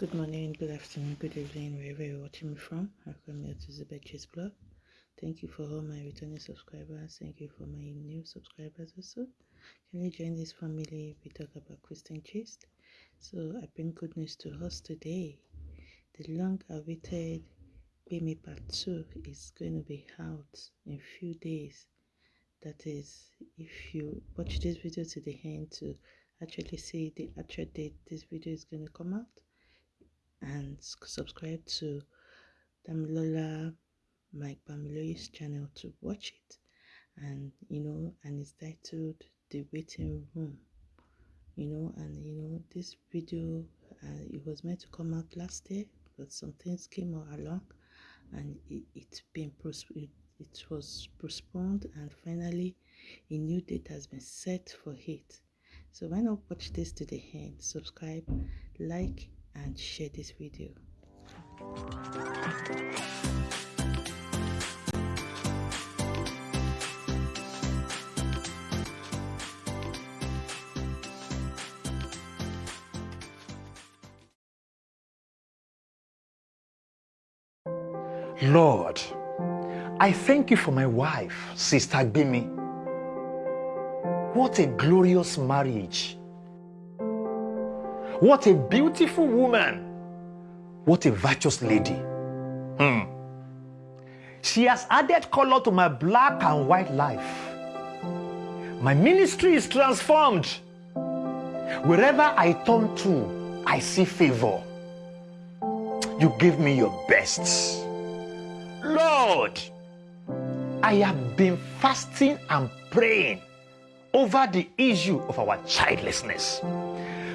Good morning, good afternoon, good evening, wherever you're watching me from. Welcome here to Zubechi's blog. Thank you for all my returning subscribers. Thank you for my new subscribers also. Can you join this family? We talk about Christian gist. So I bring good news to us today. The long-awaited Bimi Part 2 is going to be out in a few days. That is, if you watch this video to the end to actually see the actual date this video is going to come out and subscribe to Damilola Mike Bamiloye's channel to watch it. And you know and it's titled the waiting room. You know and you know this video uh, it was meant to come out last day, but some things came along and it, it's been it, it was postponed and finally a new date has been set for it. So why not watch this to the end? Subscribe like and share this video Lord, I thank you for my wife, Sister Bimi. What a glorious marriage. What a beautiful woman. What a virtuous lady. Hmm. She has added color to my black and white life. My ministry is transformed. Wherever I turn to, I see favor. You give me your best. Lord, I have been fasting and praying over the issue of our childlessness.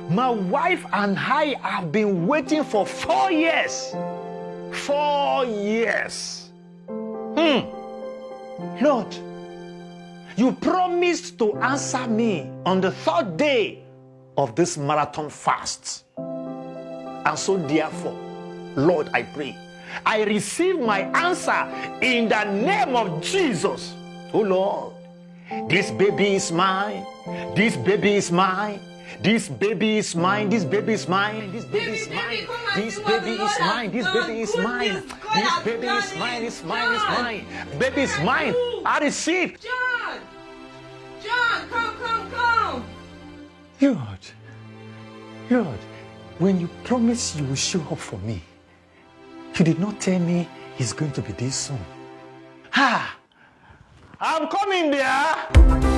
My wife and I have been waiting for four years. Four years. Hmm. Lord, you promised to answer me on the third day of this marathon fast. And so, therefore, Lord, I pray I receive my answer in the name of Jesus. Oh Lord, this baby is mine. This baby is mine. This baby is mine. This baby is mine. This baby is mine. This baby is mine. This baby is mine. This baby is mine. It's mine. It's mine. Baby is mine. I receive. John! John, come, come, come! Lord, Lord, when you promise you will show up for me, you did not tell me he's going to be this soon. Ha! I'm coming there.